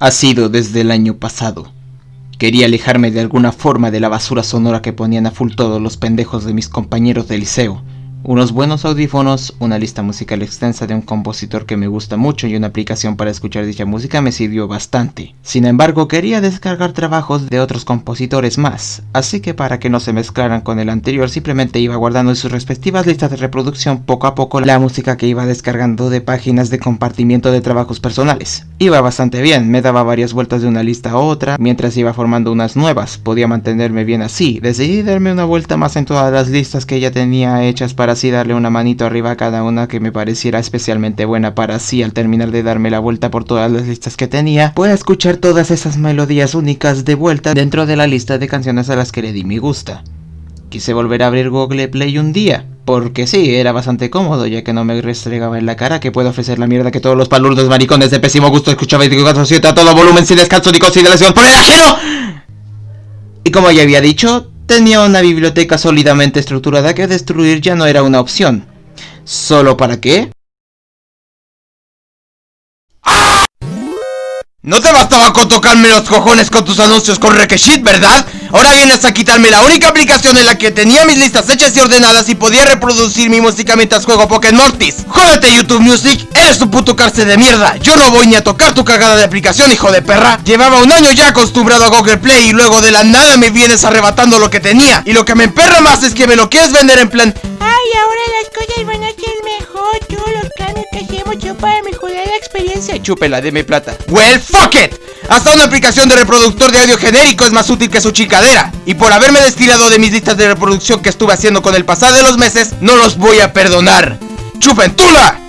ha sido desde el año pasado. Quería alejarme de alguna forma de la basura sonora que ponían a full todos los pendejos de mis compañeros de liceo. Unos buenos audífonos, una lista musical extensa de un compositor que me gusta mucho y una aplicación para escuchar dicha música me sirvió bastante. Sin embargo, quería descargar trabajos de otros compositores más, así que para que no se mezclaran con el anterior simplemente iba guardando en sus respectivas listas de reproducción poco a poco la música que iba descargando de páginas de compartimiento de trabajos personales. Iba bastante bien, me daba varias vueltas de una lista a otra, mientras iba formando unas nuevas, podía mantenerme bien así, decidí darme una vuelta más en todas las listas que ya tenía hechas para así darle una manito arriba a cada una que me pareciera especialmente buena para así al terminar de darme la vuelta por todas las listas que tenía, pueda escuchar todas esas melodías únicas de vuelta dentro de la lista de canciones a las que le di mi gusta. Quise volver a abrir Google Play un día, porque sí, era bastante cómodo, ya que no me restregaba en la cara que puedo ofrecer la mierda que todos los palurdos maricones de pésimo gusto escuchaban 24-7 a todo volumen sin descanso ni consideración por el ajeno. Y como ya había dicho, Tenía una biblioteca sólidamente estructurada que destruir ya no era una opción. ¿Solo para qué? No te bastaba con tocarme los cojones con tus anuncios con requeshit, ¿verdad? Ahora vienes a quitarme la única aplicación en la que tenía mis listas hechas y ordenadas y podía reproducir mi música mientras juego Pokémon Mortis. Jódete YouTube Music, eres un puto cárcel de mierda. Yo no voy ni a tocar tu cagada de aplicación, hijo de perra. Llevaba un año ya acostumbrado a Google Play y luego de la nada me vienes arrebatando lo que tenía. Y lo que me emperra más es que me lo quieres vender en plan... Ay, ahora las cosas van a ser mejor, todos los cambios que hacemos yo para mejorar la experiencia. Chúpela, deme plata. Well, fuck it. Hasta una aplicación de reproductor de audio genérico es más útil que su chicadera. Y por haberme destilado de mis listas de reproducción que estuve haciendo con el pasado de los meses, no los voy a perdonar. ¡Chupen tula!